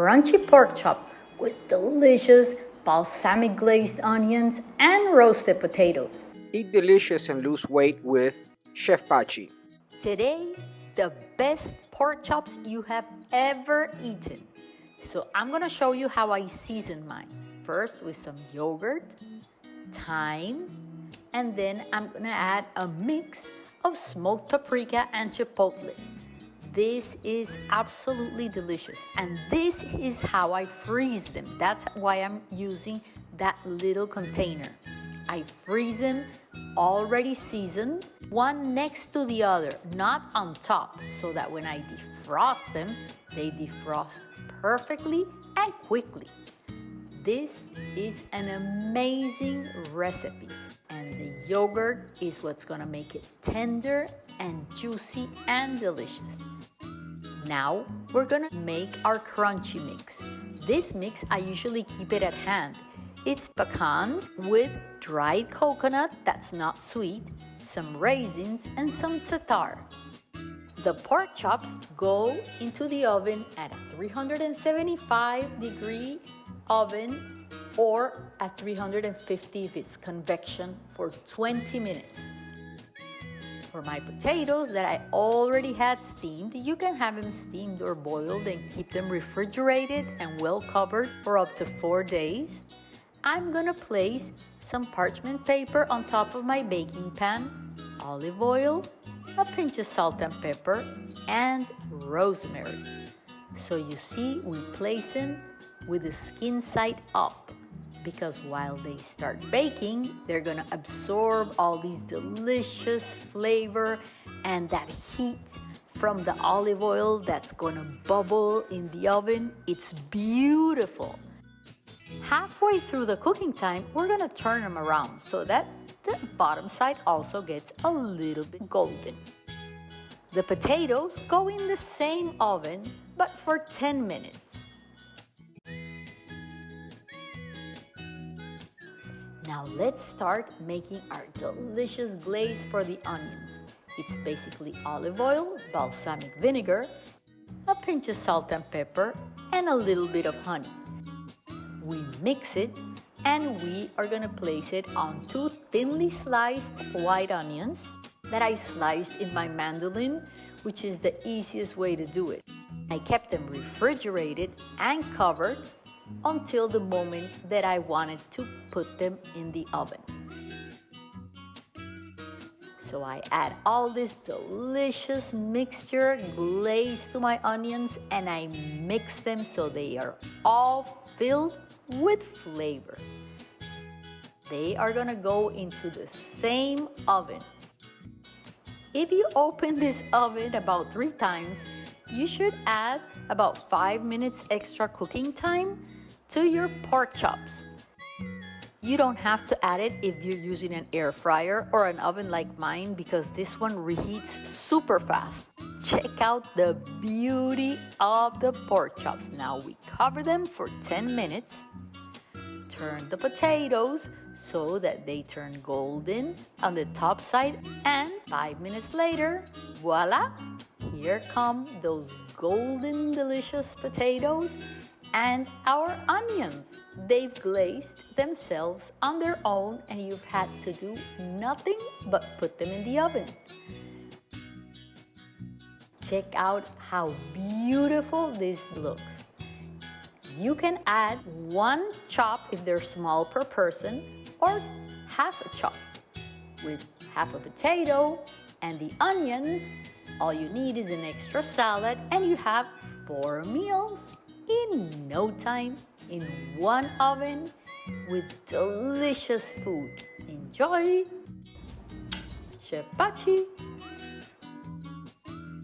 crunchy pork chop with delicious balsamic glazed onions and roasted potatoes. Eat delicious and lose weight with Chef Pachi. Today, the best pork chops you have ever eaten. So I'm gonna show you how I season mine. First with some yogurt, thyme, and then I'm gonna add a mix of smoked paprika and chipotle. This is absolutely delicious. And this is how I freeze them. That's why I'm using that little container. I freeze them already seasoned, one next to the other, not on top, so that when I defrost them, they defrost perfectly and quickly. This is an amazing recipe and the yogurt is what's gonna make it tender and juicy and delicious. Now we're gonna make our crunchy mix. This mix, I usually keep it at hand. It's pecans with dried coconut that's not sweet, some raisins, and some za'atar. The pork chops go into the oven at a 375 degree oven or at 350 if it's convection for 20 minutes. For my potatoes that I already had steamed, you can have them steamed or boiled and keep them refrigerated and well covered for up to four days. I'm gonna place some parchment paper on top of my baking pan, olive oil, a pinch of salt and pepper, and rosemary. So you see, we place them with the skin side up because while they start baking, they're gonna absorb all these delicious flavor and that heat from the olive oil that's gonna bubble in the oven. It's beautiful. Halfway through the cooking time, we're gonna turn them around so that the bottom side also gets a little bit golden. The potatoes go in the same oven, but for 10 minutes. Now let's start making our delicious glaze for the onions. It's basically olive oil, balsamic vinegar, a pinch of salt and pepper, and a little bit of honey. We mix it and we are gonna place it on two thinly sliced white onions that I sliced in my mandolin, which is the easiest way to do it. I kept them refrigerated and covered until the moment that I wanted to put them in the oven. So I add all this delicious mixture glaze to my onions and I mix them so they are all filled with flavor. They are gonna go into the same oven. If you open this oven about three times, you should add about five minutes extra cooking time to your pork chops. You don't have to add it if you're using an air fryer or an oven like mine because this one reheats super fast. Check out the beauty of the pork chops. Now we cover them for 10 minutes. Turn the potatoes so that they turn golden on the top side and five minutes later, voila, here come those golden delicious potatoes and our onions. They've glazed themselves on their own and you've had to do nothing but put them in the oven. Check out how beautiful this looks. You can add one chop if they're small per person or half a chop. With half a potato and the onions, all you need is an extra salad and you have four meals in no time in one oven with delicious food. Enjoy! Chef Pachi!